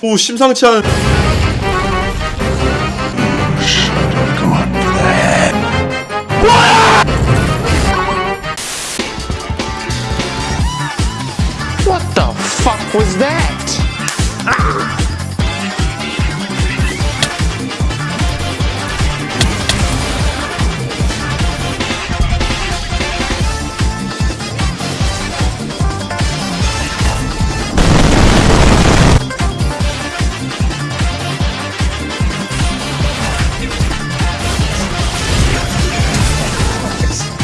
오 심상치 않은 What the fuck was that?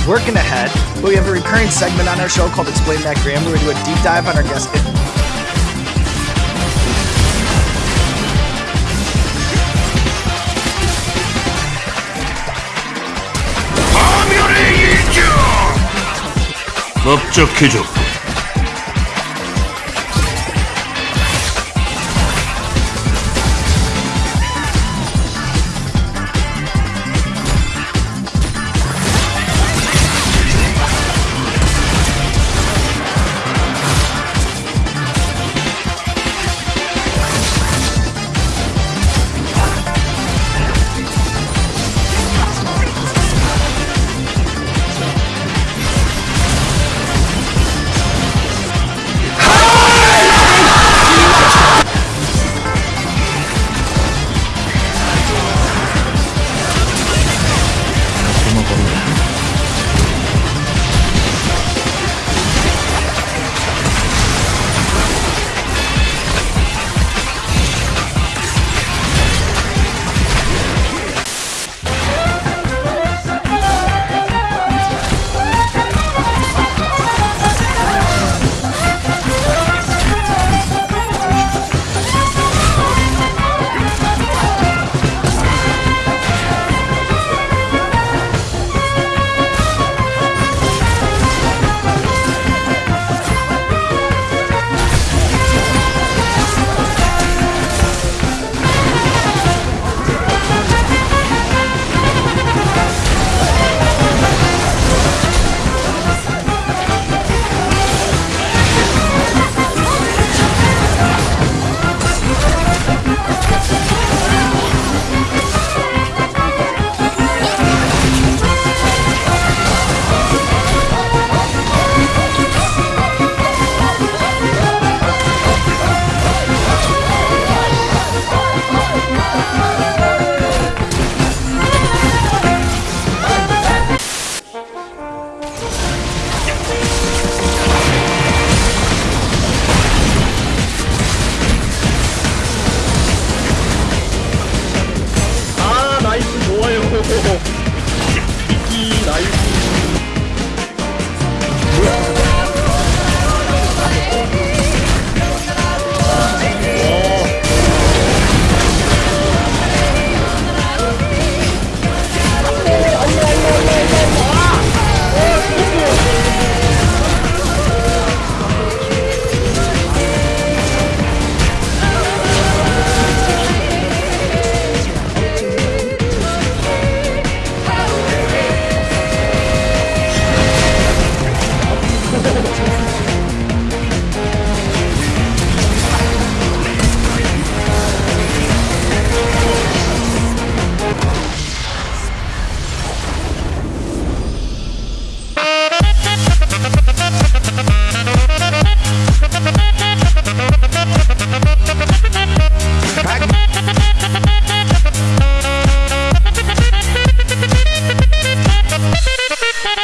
Working ahead, we have a recurring segment on our show called Explain That Graham, where we do a deep dive on our guest. 넓적해져 Oh, oh, oh.